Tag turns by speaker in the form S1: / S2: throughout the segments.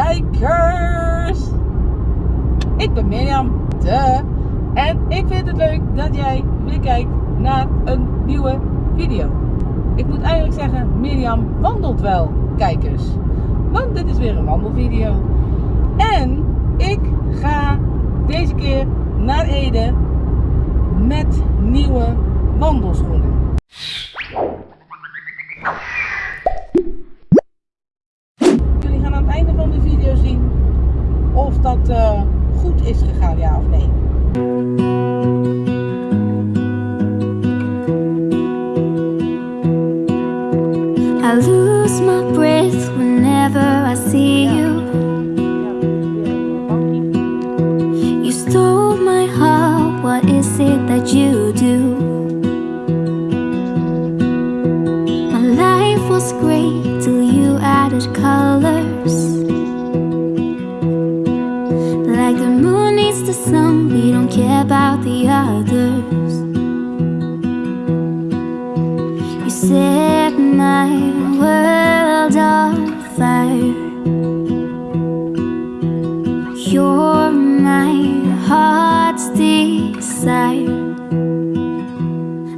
S1: kijkers! Ik ben Mirjam, de, en ik vind het leuk dat jij weer kijkt naar een nieuwe video. Ik moet eigenlijk zeggen, Mirjam wandelt wel, kijkers. Want dit is weer een wandelvideo. Gegaan, of nee.
S2: I lose my breath whenever I see you. You stole my heart, what is it that you do? About the others. You set my world on fire. You're my heart's desire.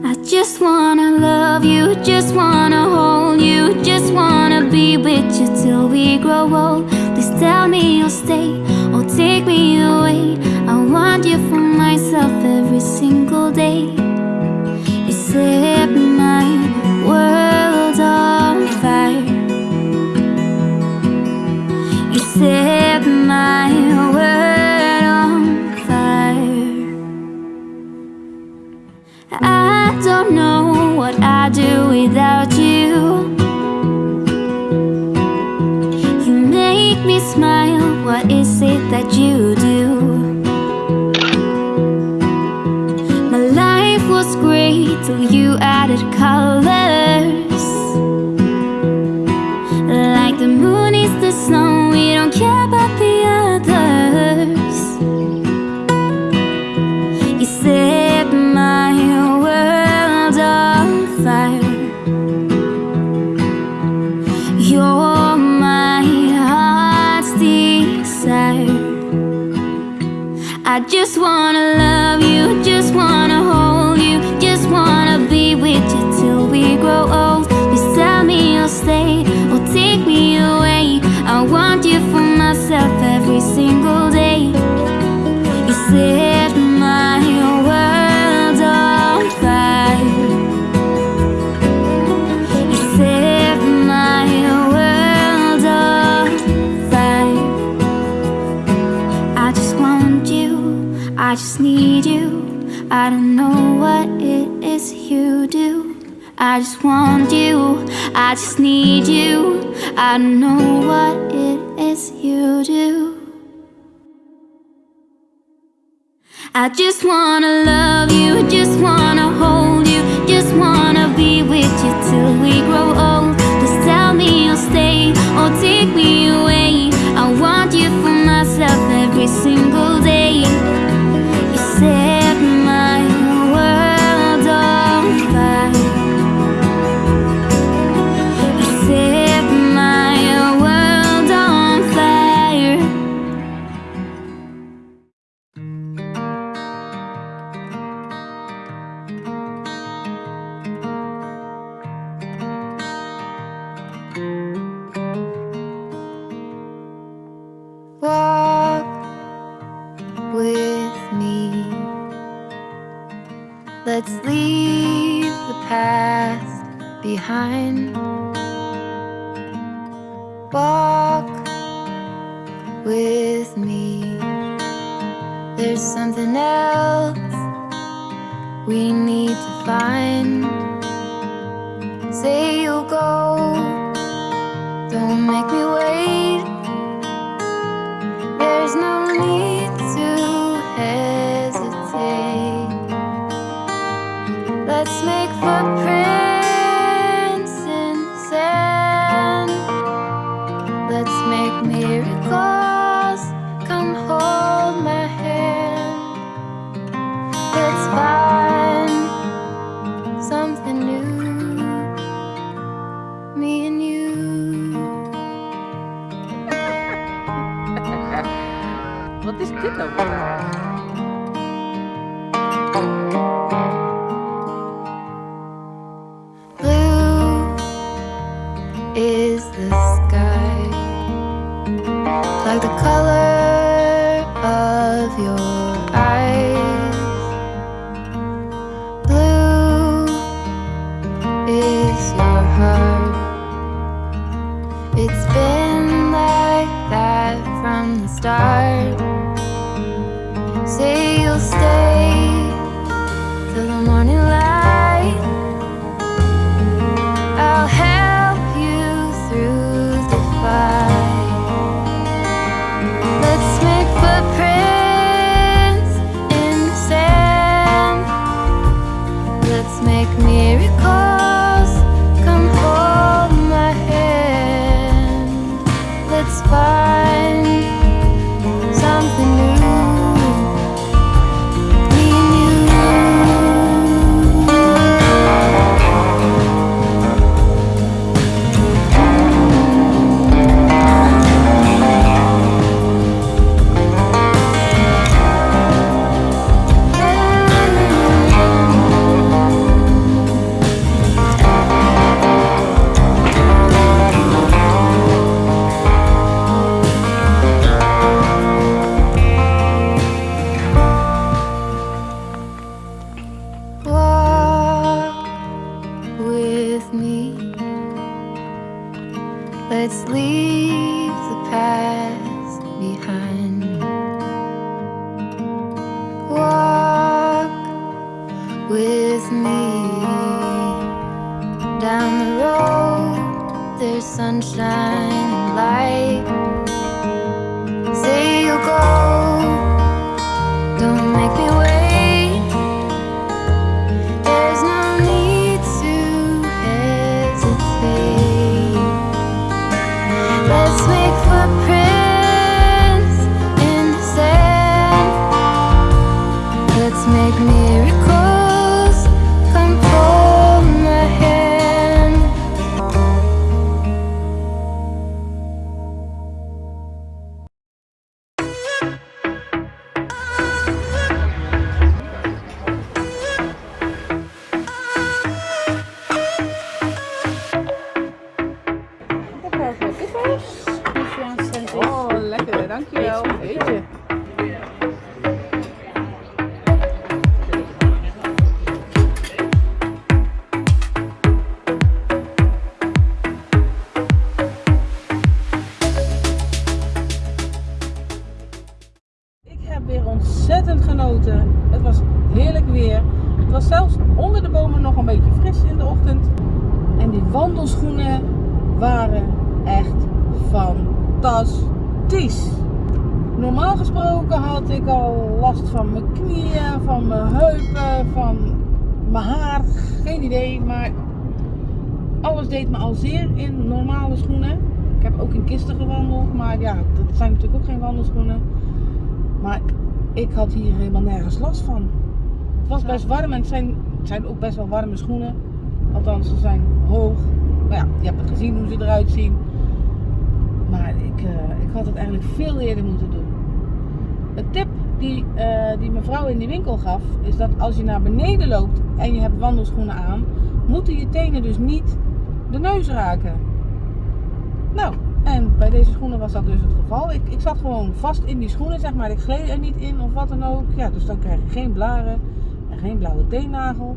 S2: I just wanna love you, just wanna hold you, just wanna be with you till we grow old. Please tell me you'll stay or take me away. I want you for myself every single day. You set my world on fire. You set my world on fire. I don't know what I'd do without you. You make me smile. What is it that you till you added colors. Like the moon is the sun, we don't care about the others. You set my world on fire. You're my heart's desire. I just wanna I just need you. I don't know what it is you do. I just want you, I just need you. I don't know what it is you do. I just wanna love you, just wanna hold you, just wanna be with you till we grow old. Just tell me you'll stay or take me
S3: Walk with me. There's something else we need to find. Say you'll go, don't make me wait. There's no need to hesitate. Let's make footprints from with me. Let's leave the past behind. Walk with me down the road. There's sunshine and light. Say you'll go.
S1: Ochtend. En die wandelschoenen waren echt fantastisch. Normaal gesproken had ik al last van mijn knieën, van mijn heupen, van mijn haar. Geen idee, maar alles deed me al zeer in normale schoenen. Ik heb ook in kisten gewandeld, maar ja, dat zijn natuurlijk ook geen wandelschoenen. Maar ik had hier helemaal nergens last van. Het was best warm en het zijn, het zijn ook best wel warme schoenen. Althans, ze zijn hoog. Nou ja, je hebt het gezien hoe ze eruit zien. Maar ik, eh, ik had het eigenlijk veel eerder moeten doen. Een tip die, eh, die mevrouw in die winkel gaf, is dat als je naar beneden loopt en je hebt wandelschoenen aan, moeten je tenen dus niet de neus raken. Nou, en bij deze schoenen was dat dus het geval. Ik, ik zat gewoon vast in die schoenen, zeg maar. Ik gleed er niet in of wat dan ook. Ja, dus dan krijg je geen blaren en geen blauwe teennagel.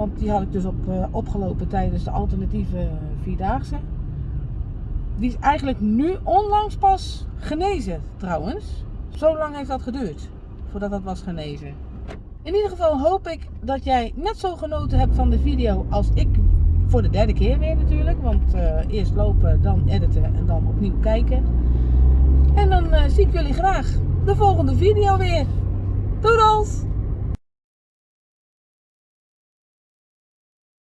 S1: Want die had ik dus op, eh, opgelopen tijdens de alternatieve vierdaagse. Die is eigenlijk nu onlangs pas genezen, trouwens. Zo lang heeft dat geduurd voordat dat was genezen. In ieder geval hoop ik dat jij net zo genoten hebt van de video als ik. Voor de derde keer weer natuurlijk. Want eh, eerst lopen, dan editen en dan opnieuw kijken. En dan eh, zie ik jullie graag de volgende video weer. Doedels!